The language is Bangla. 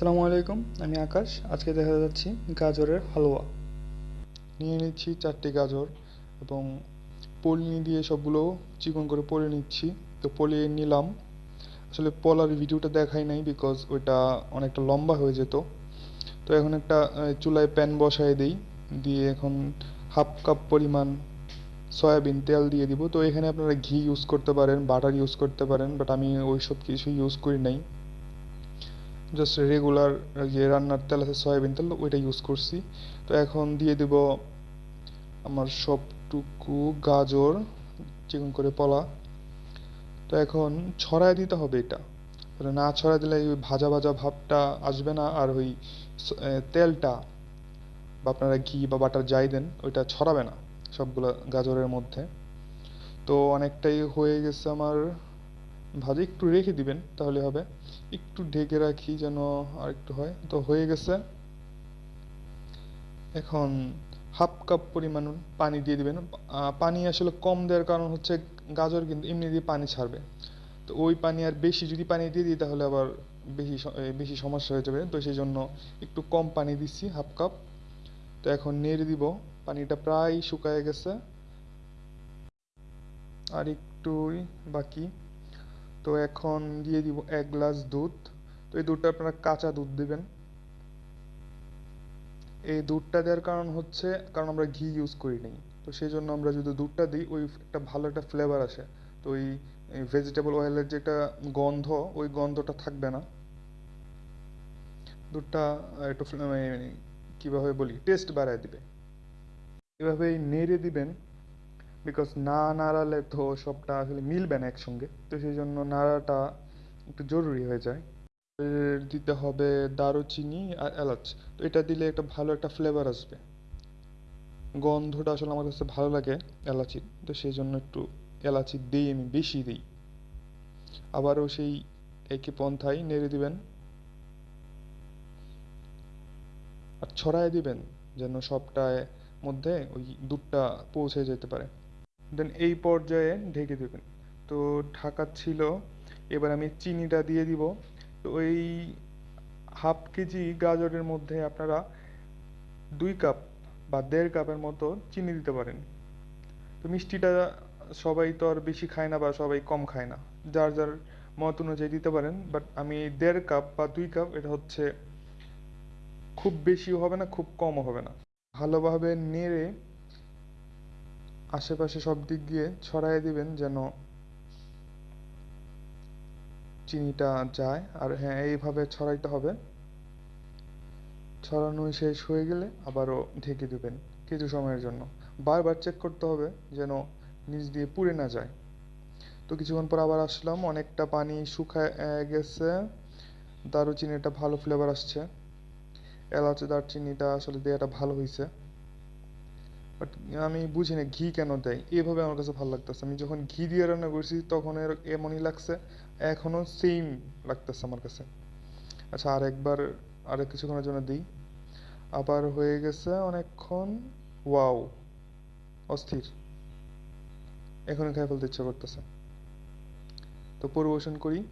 আসসালামু আলাইকুম, আমি আকাশ। আজকে দেখা যাচ্ছি গাজরের হালুয়া। নিয়ে নিচ্ছি চারটি গাজর এবং পলি দিয়ে সবগুলো চিকন করে পলে নিচ্ছি। তো পলিয়ে নিলাম। আসলে পলার ভিডিওটা দেখাই নাই বিকজ ওইটা অনেকটা লম্বা হয়ে যেত। তো এখন একটা চুলায় প্যান বসায় দিই। দিয়ে এখন হাফ কাপ পরিমাণ সয়াবিন তেল দিয়ে দিব। তো এখানে আপনারা ঘি ইউজ করতে পারেন বাটার ইউজ করতে পারেন বাট আমি ওইসব কিছু ইউজ করি নাই। জাস্ট রেগুলার যে রান্নার তেল আছে, সয়াবিন তেল, ওইটা ইউজ করছি। তো এখন দিয়ে দেব আমার সবটুকু গাজর, চিকন করে পলা। তো এখন ছড়ায় দিতে হবে এটা। না ছড়ায় দিলে ওই ভাজা ভাজা ভাবটা আসবে না, আর ওই তেলটা বা আপনারা ঘি বা বাটার যাই দেন, ওইটা ছড়াবে না সবগুলো গাজরের মধ্যে। তো অনেকটাই হয়ে গেছে আমার ভাজা একটু রেখে দিবেন, তাহলে হবে। একটু ঢেকে রাখি যেন আর একটু হয়। তো হয়ে গেছে। এখন হাফ কাপ পরিমাণ পানি দিয়ে দিবেন। পানি আসলে কম দেওয়ার কারণ হচ্ছে গাজর কিন্তু এমনি দিয়ে পানি ছাড়বে। তো ওই পানি আর বেশি যদি পানি দিয়ে দিই তাহলে আবার বেশি বেশি সমস্যা হয়ে যাবে। তো সেই জন্য একটু কম পানি দিচ্ছি হাফ কাপ। তো এখন নেড়ে দিব। পানিটা প্রায় শুকায় গেছে। আর একটুই বাকি। তো এখন দিয়ে দিব এক গ্লাস দুধ। তো এই দুধটা আপনারা কাঁচা দুধ দিবেন। এই দুধটা দেওয়ার কারণ হচ্ছে, কারণ আমরা ঘি ইউজ করি নাই। তো সেই জন্য আমরা যদি দুধটা দিই, ওই একটা ভালো একটা ফ্লেভার আসে। তো ওই ভেজিটেবল অয়েলের যে একটা গন্ধ, ওই গন্ধটা থাকবে না। দুধটা একটু মানে কীভাবে বলি টেস্ট বাড়ায় দিবে। এভাবেই নেড়ে দিবেন। বিকজ না নাড়ালে তো সবটা আসলে মিলবে না একসঙ্গে। তো সেই জন্য নাড়াটা একটু জরুরি হয়ে যায়। দিতে হবে দারুচিনি আর এলাচ। তো এটা দিলে একটা ভালো একটা ফ্লেভার আসবে। গন্ধটা আসলে আমার কাছে ভালো লাগে এলাচির তো সেই জন্য একটু এলাচি দিই, আমি বেশি দিই। আবারও সেই একই পন্থায় নেড়ে দিবেন। আর ছড়ায় দিবেন, যেন সবটায় মধ্যে ওই দুধটা পৌঁছে যেতে পারে। দেন এই পর্যায়ে ঢেকে দেবেন। তো ঢাকা ছিল, এবার আমি চিনিটা দিয়ে দিব। তো ওই হাফ কেজি গাজরের মধ্যে আপনারা দুই কাপ বা দেড় কাপের মতো চিনি দিতে পারেন। তো মিষ্টিটা সবাই তো আর বেশি খায় না বা সবাই কম খায় না। যার যার মত অনুযায়ী দিতে পারেন। বাট আমি দেড় কাপ বা দুই কাপ, এটা হচ্ছে খুব বেশিও হবে না, খুব কমও হবে না। ভালোভাবে নেড়ে আশেপাশে সব দিক দিয়ে ছড়াই দিবেন যেন চিনিটা যায়। আর হ্যাঁ এইভাবে ছড়াইতে হবে। ছড়ানো শেষ হয়ে গেলে আবারও ঢেকে দেবেন কিছু সময়ের জন্য। বারবার চেক করতে হবে যেন নিচ দিয়ে পুড়ে না যায়। তো কিছুক্ষণ পর আবার আসলাম, অনেকটা পানি শুকায় গেছে। দারুচিনিটা ভালো ফ্লেভার আসছে। এলাচ, দারচিনিটা আসলে দেওয়াটা ভালো হয়েছে বাট আমি বুঝি না ঘি কেন দেয়। এভাবে আমার কাছে ভালো লাগতেছে। আমি যখন ঘি দিয়ে রান্না করছি, তখন এর এমনই লাগছে, এখনও সেম লাগতেছে আমার কাছে। আচ্ছা আর একবার আর কিছুক্ষণের জন্য দিই। আবার হয়ে গেছে অনেকক্ষণ। ওয়াও অস্থির। এখনই খেয়ে ফেলতে ইচ্ছা করতেছে। তো পরিবেশন করি।